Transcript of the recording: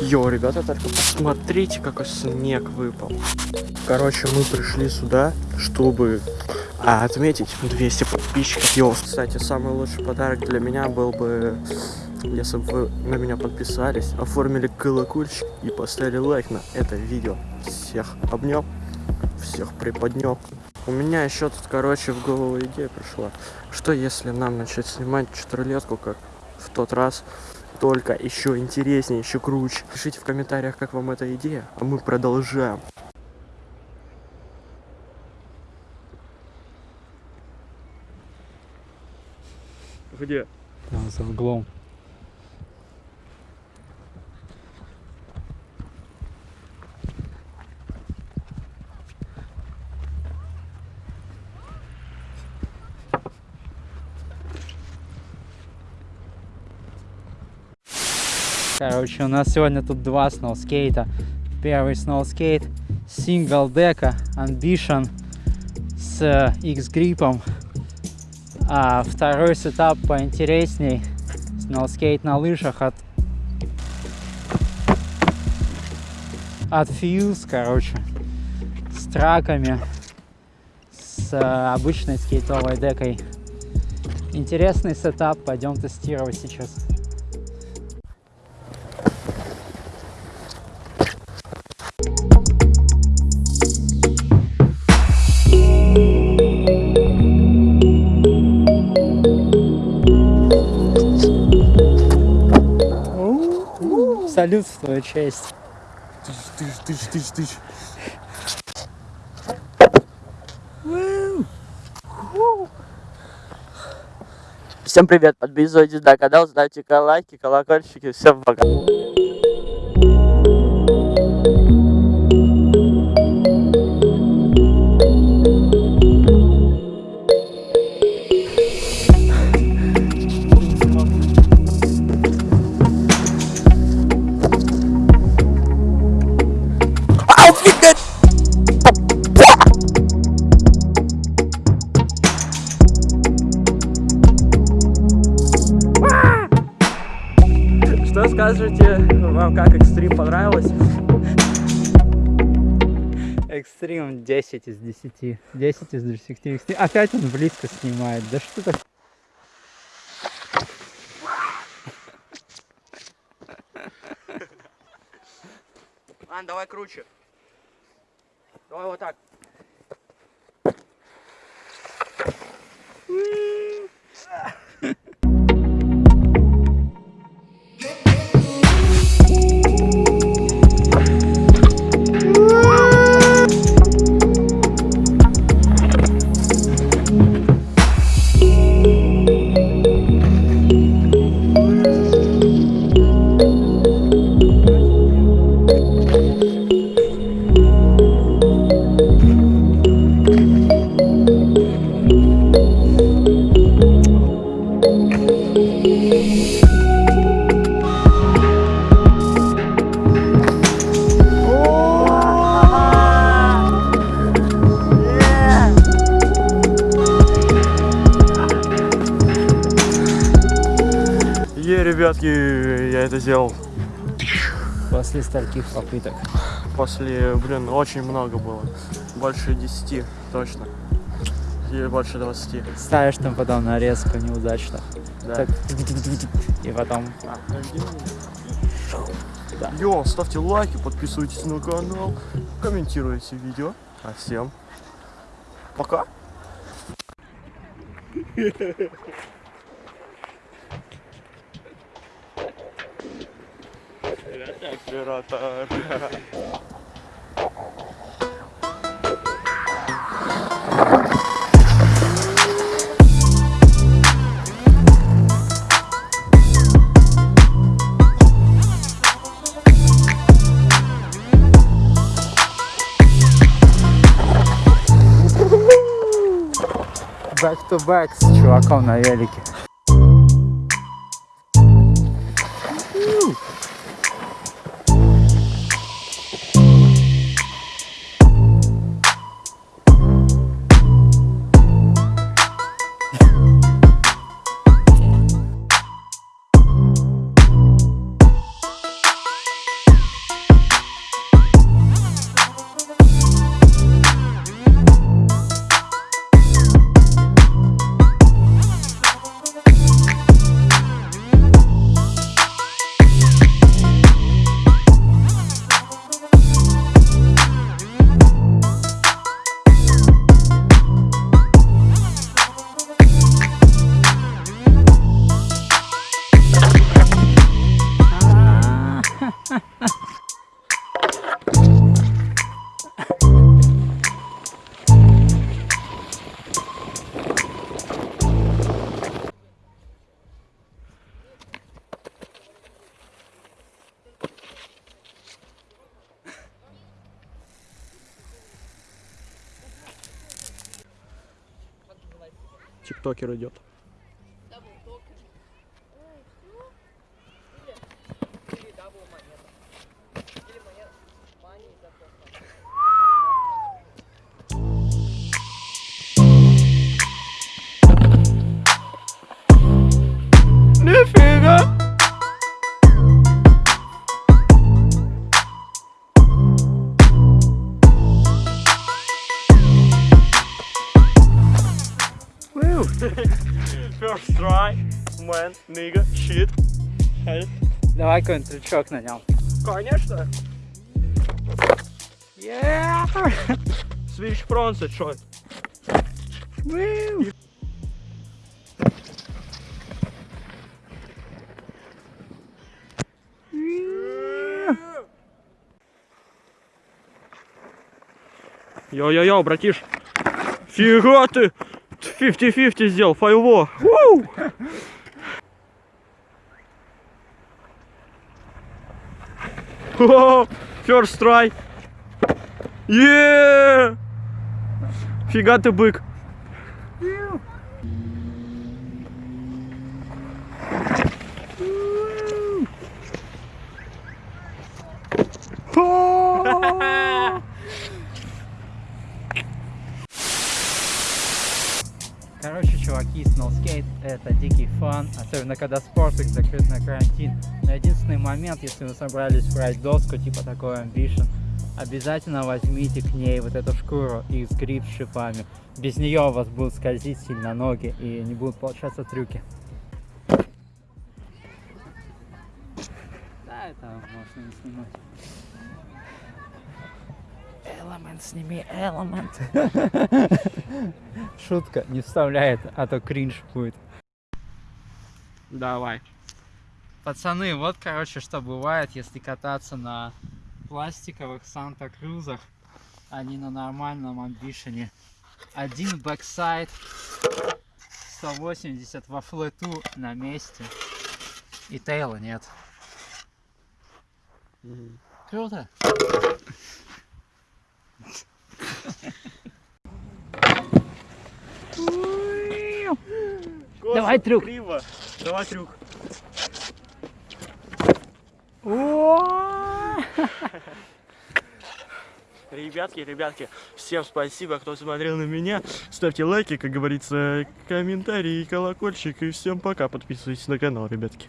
Йо, ребята, только посмотрите, какой снег выпал. Короче, мы пришли сюда, чтобы а, отметить 200 подписчиков. Йо, кстати, самый лучший подарок для меня был бы, если бы вы на меня подписались, оформили колокольчик и поставили лайк на это видео. Всех обнял, всех приподнял. У меня еще тут, короче, в голову идея пришла. Что если нам начать снимать четырехлетку, как в тот раз, только еще интереснее, еще круче. Пишите в комментариях, как вам эта идея, а мы продолжаем. Где? Там за углом. Короче, у нас сегодня тут два сноускейта. Первый сноускейт single deck Ambition с X-грипом. А второй setup поинтересней. Сноускейт на лыжах от от Fuse, короче, с траками, с э, обычной скейтовой декой. Интересный сетап, пойдем тестировать сейчас. Салют в твою честь. Тыщ, тыщ, тыщ, тыщ, тыщ. Всем привет, подписывайтесь на канал, ставьте лайки, колокольчики, всем пока. Что скажете, вам как экстрим понравилось? Экстрим 10 из 10. 10 из 10. Экстрим. Опять он близко снимает. Да что так? Ладно, давай круче. Давай вот так. Ребятки, я это сделал После стольких попыток. после, блин, очень много было. Больше 10, точно. И больше 20. Ставишь там потом нарезку неудачно. Да. Так. И потом. А. Да. Йо, ставьте лайки, подписывайтесь на канал, комментируйте видео. А всем пока. Оператор. Back to back с чуваком на велике. Тиктокер идет. First try, man, nigga, shit. Давай какой-нибудь трючок на нем. Конечно. Yeah! Switch fronts, чё? Йо-йо-йо, братиш. Фига ты! 50-50 сделал, файво. Вуу! О, First try. Еее! Фига ты бык. Короче, чуваки, Snowskate это дикий фан, особенно когда спортик закрыт на карантин. Но единственный момент, если вы собрались брать доску, типа такой Ambition, обязательно возьмите к ней вот эту шкуру из гриб с шипами. Без нее у вас будут скользить сильно ноги и не будут получаться трюки. Да, это можно не снимать. Элемент, сними элемент. Шутка, не вставляет, а то кринж будет. Давай. Пацаны, вот, короче, что бывает, если кататься на пластиковых Санта-Крузах, а не на нормальном Ambition е. Один backside, 180 во флету на месте, и тейла нет. Круто. Давай трюк. Криво. Давай трюк. Ребятки, ребятки, всем спасибо, кто смотрел на меня. Ставьте лайки, как говорится, комментарии, колокольчик. И всем пока. Подписывайтесь на канал, ребятки.